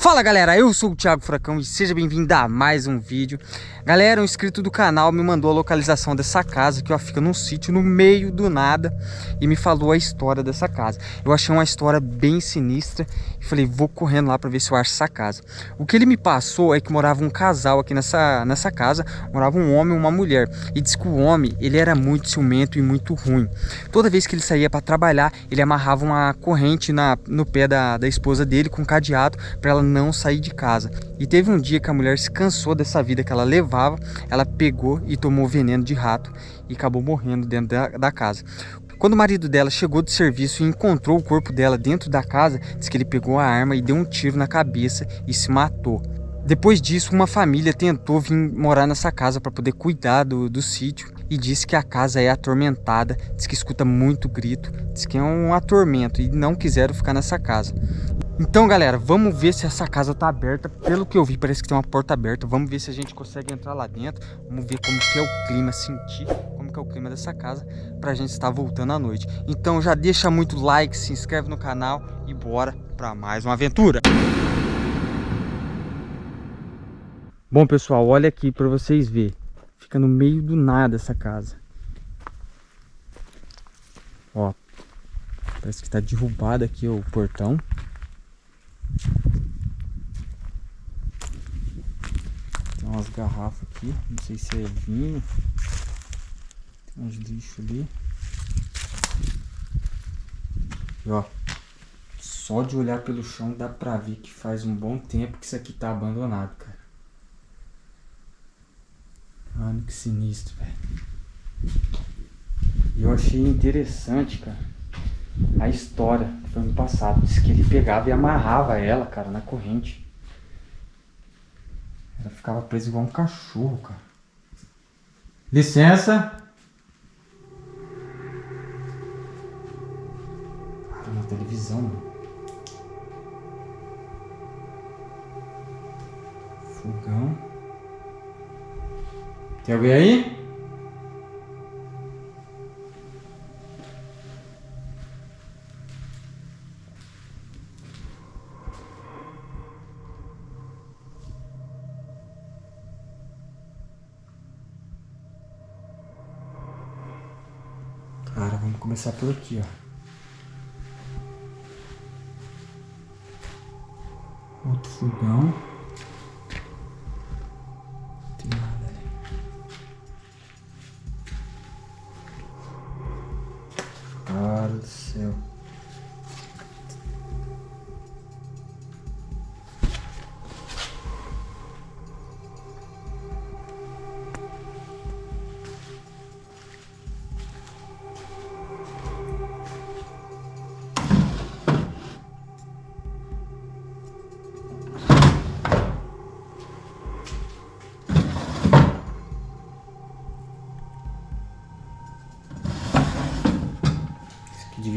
Fala galera, eu sou o Thiago Furacão e seja bem-vindo a mais um vídeo. Galera, um inscrito do canal me mandou a localização dessa casa que ó, fica num sítio no meio do nada E me falou a história dessa casa. Eu achei uma história bem sinistra e falei, vou correndo lá para ver se eu acho essa casa. O que ele me passou é que morava um casal aqui nessa, nessa casa Morava um homem e uma mulher E diz que o homem, ele era muito ciumento e muito ruim. Toda vez que ele saía para trabalhar, ele amarrava uma corrente na, no pé da, da esposa dele com um cadeado para ela não sair de casa. E teve um dia que a mulher se cansou dessa vida que ela levava, ela pegou e tomou veneno de rato e acabou morrendo dentro da, da casa. Quando o marido dela chegou do serviço e encontrou o corpo dela dentro da casa, diz que ele pegou a arma e deu um tiro na cabeça e se matou. Depois disso, uma família tentou vir morar nessa casa para poder cuidar do, do sítio e disse que a casa é atormentada, diz que escuta muito grito, diz que é um atormento e não quiseram ficar nessa casa. Então, galera, vamos ver se essa casa tá aberta. Pelo que eu vi, parece que tem uma porta aberta. Vamos ver se a gente consegue entrar lá dentro. Vamos ver como que é o clima, sentir como que é o clima dessa casa pra gente estar voltando à noite. Então, já deixa muito like, se inscreve no canal e bora pra mais uma aventura. Bom, pessoal, olha aqui pra vocês verem. Fica no meio do nada essa casa. Ó, parece que tá derrubado aqui o portão. Tem umas garrafas aqui, não sei se é vinho. Tem uns lixos ali. E ó, só de olhar pelo chão dá pra ver que faz um bom tempo que isso aqui tá abandonado, cara. Mano, que sinistro, velho. E eu achei interessante, cara, a história que foi passado. Diz que ele pegava e amarrava ela, cara, na corrente. Ela ficava presa igual um cachorro, cara. Licença. Cara, na televisão, mano. Fogão. Tem alguém aí? Vamos começar por aqui, ó. Outro fogão.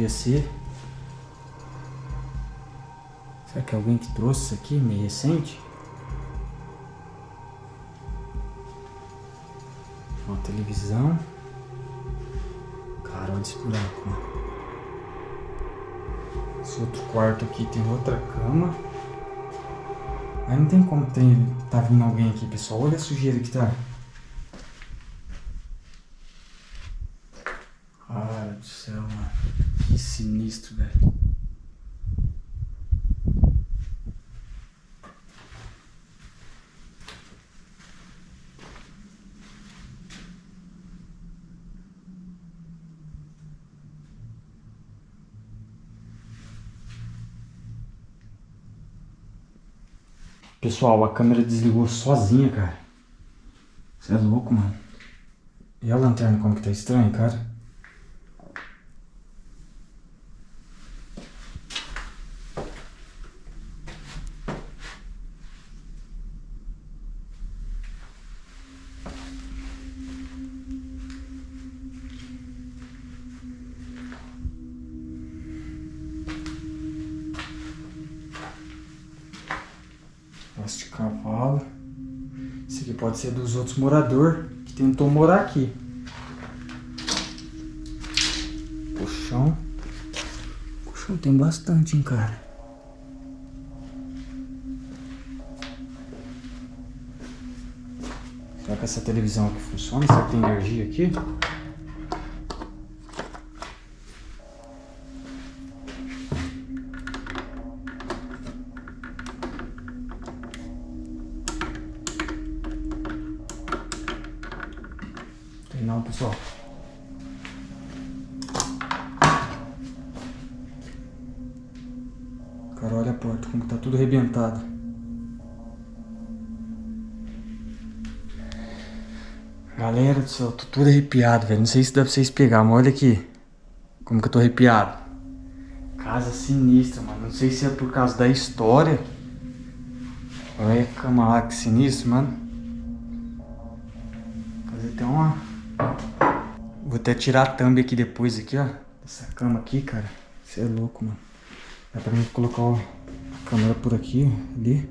Devia ser. Será que é alguém que trouxe isso aqui, meio recente? Uma televisão. Cara, olha esse buraco, né? Esse outro quarto aqui tem outra cama. Aí não tem como ter, tá vindo alguém aqui, pessoal. Olha a sujeira que tá. Cara do céu, mano. Que sinistro, velho. Pessoal, a câmera desligou sozinha, cara. Você é louco, mano. E a lanterna como que tá estranha, cara? Pedaço de cavalo. Esse aqui pode ser dos outros moradores que tentou morar aqui. Colchão. Colchão tem bastante, hein, cara. Será que essa televisão aqui funciona? Será que tem energia aqui? Cara, olha a porta, como tá tudo arrebentado. Galera do céu, tô todo arrepiado, velho. Não sei se dá pra vocês pegar, mas olha aqui. Como que eu tô arrepiado. Casa sinistra, mano. Não sei se é por causa da história. Olha a cama lá, que sinistro, mano. Fazer até uma... Vou até tirar a thumb aqui depois, aqui, ó. Essa cama aqui, cara. Você é louco, mano. Dá pra mim colocar ó, a câmera por aqui, ó, ali.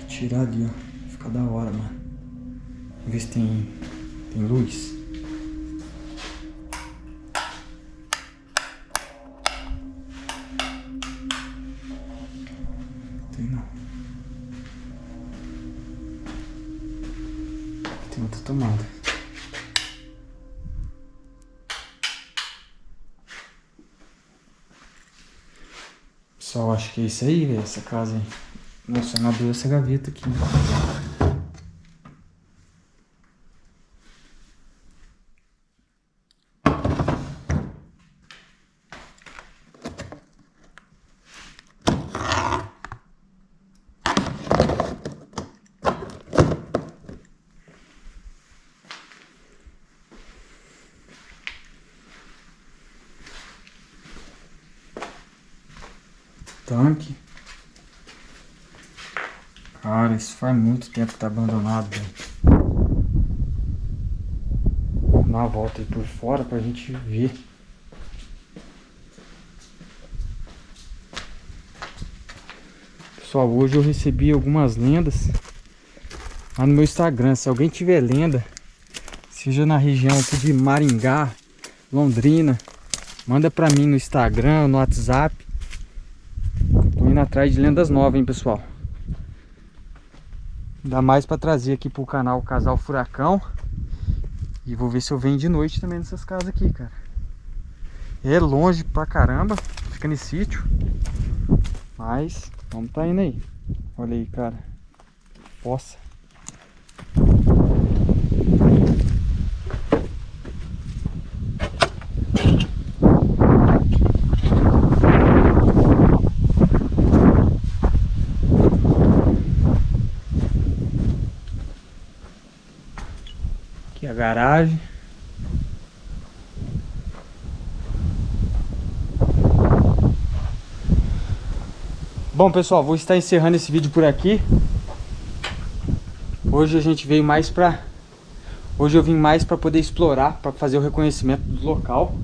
E tirar ali, ó. Fica da hora, mano. Ver se tem tem luz? Tem não. Tem outra tomada. Pessoal, acho que é isso aí, velho, essa casa aí. Nossa, não abriu essa gaveta aqui. Tanque. Cara, isso faz muito tempo que tá abandonado. Vamos dar uma volta aí por fora pra gente ver. Pessoal, hoje eu recebi algumas lendas lá no meu Instagram. Se alguém tiver lenda, seja na região aqui de Maringá, Londrina, manda pra mim no Instagram, no WhatsApp indo atrás de lendas novas, hein, pessoal. Ainda mais para trazer aqui pro canal o Casal Furacão. E vou ver se eu venho de noite também nessas casas aqui, cara. É longe pra caramba, fica nesse sítio. Mas, vamos tá indo aí. Olha aí, cara. Poça. Aqui a garagem. Bom, pessoal, vou estar encerrando esse vídeo por aqui. Hoje a gente veio mais pra... Hoje eu vim mais para poder explorar, para fazer o reconhecimento do local.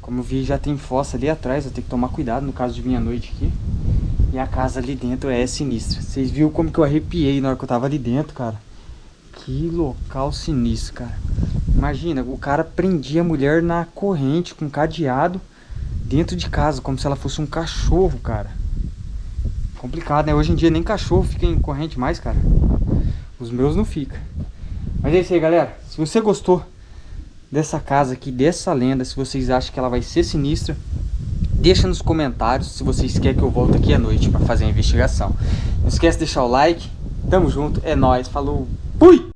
Como eu vi, já tem fossa ali atrás, eu tenho que tomar cuidado no caso de vir à noite aqui. E a casa ali dentro é sinistra. Vocês viram como que eu arrepiei na hora que eu tava ali dentro, cara. Que local sinistro, cara. Imagina, o cara prendia a mulher na corrente com cadeado dentro de casa, como se ela fosse um cachorro, cara. Complicado, né? Hoje em dia nem cachorro fica em corrente mais, cara. Os meus não fica. Mas é isso aí, galera. Se você gostou dessa casa aqui, dessa lenda, se vocês acham que ela vai ser sinistra, deixa nos comentários se vocês querem que eu volte aqui à noite para fazer a investigação. Não esquece de deixar o like. Tamo junto, é nóis, falou, ほい。